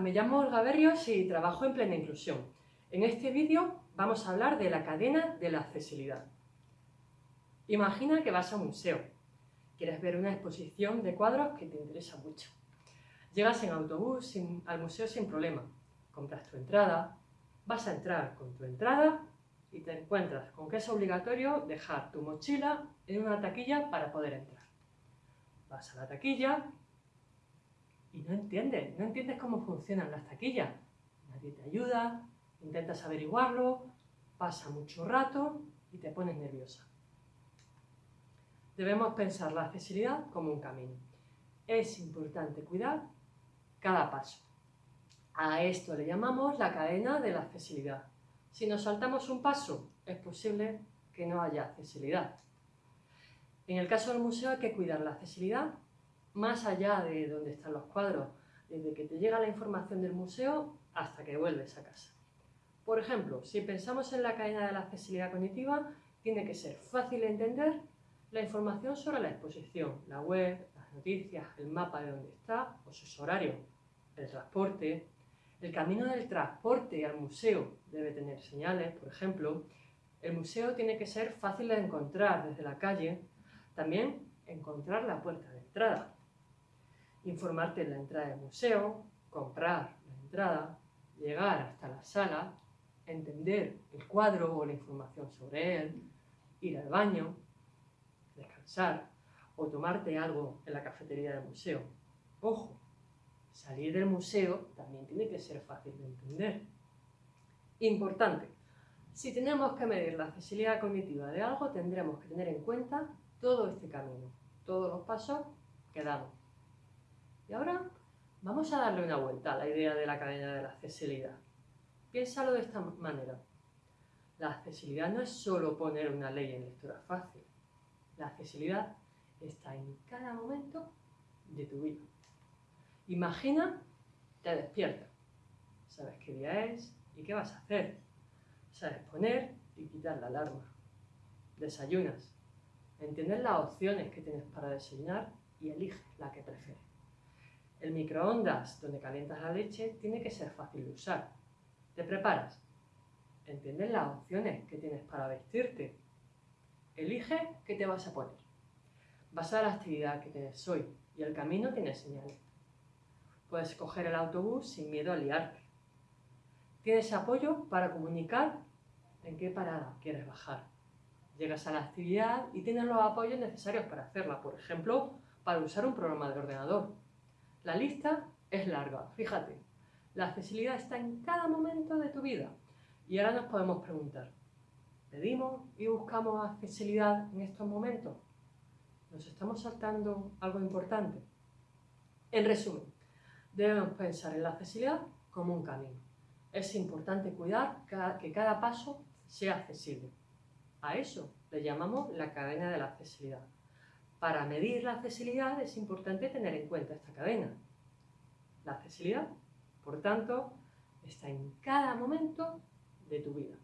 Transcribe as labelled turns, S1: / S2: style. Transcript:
S1: me llamo Olga Berrios y trabajo en Plena Inclusión. En este vídeo vamos a hablar de la cadena de la accesibilidad. Imagina que vas a un museo. Quieres ver una exposición de cuadros que te interesa mucho. Llegas en autobús al museo sin problema. Compras tu entrada, vas a entrar con tu entrada y te encuentras con que es obligatorio dejar tu mochila en una taquilla para poder entrar. Vas a la taquilla y no entiendes, no entiendes cómo funcionan las taquillas. Nadie te ayuda, intentas averiguarlo, pasa mucho rato y te pones nerviosa. Debemos pensar la accesibilidad como un camino. Es importante cuidar cada paso. A esto le llamamos la cadena de la accesibilidad. Si nos saltamos un paso, es posible que no haya accesibilidad. En el caso del museo hay que cuidar la accesibilidad más allá de donde están los cuadros, desde que te llega la información del museo hasta que vuelves a casa. Por ejemplo, si pensamos en la cadena de la accesibilidad cognitiva, tiene que ser fácil de entender la información sobre la exposición, la web, las noticias, el mapa de dónde está o sus horarios, el transporte, el camino del transporte al museo debe tener señales, por ejemplo. El museo tiene que ser fácil de encontrar desde la calle. También encontrar la puerta de entrada. Informarte en la entrada del museo, comprar la entrada, llegar hasta la sala, entender el cuadro o la información sobre él, ir al baño, descansar o tomarte algo en la cafetería del museo. Ojo, salir del museo también tiene que ser fácil de entender. Importante, si tenemos que medir la accesibilidad cognitiva de algo, tendremos que tener en cuenta todo este camino, todos los pasos que damos. Y ahora vamos a darle una vuelta a la idea de la cadena de la accesibilidad. Piénsalo de esta manera. La accesibilidad no es solo poner una ley en lectura fácil. La accesibilidad está en cada momento de tu vida. Imagina, te despiertas. Sabes qué día es y qué vas a hacer. Sabes poner y quitar la alarma. Desayunas. Entiendes las opciones que tienes para desayunar y eliges la que prefieres. El microondas donde calientas la leche tiene que ser fácil de usar. Te preparas. Entiendes las opciones que tienes para vestirte. Elige qué te vas a poner. Vas a la actividad que tienes hoy y el camino tiene señales. Puedes coger el autobús sin miedo a liarte. Tienes apoyo para comunicar en qué parada quieres bajar. Llegas a la actividad y tienes los apoyos necesarios para hacerla, por ejemplo, para usar un programa de ordenador. La lista es larga, fíjate. La accesibilidad está en cada momento de tu vida. Y ahora nos podemos preguntar, ¿pedimos y buscamos accesibilidad en estos momentos? ¿Nos estamos saltando algo importante? En resumen, debemos pensar en la accesibilidad como un camino. Es importante cuidar que cada paso sea accesible. A eso le llamamos la cadena de la accesibilidad. Para medir la accesibilidad es importante tener en cuenta esta cadena. La accesibilidad, por tanto, está en cada momento de tu vida.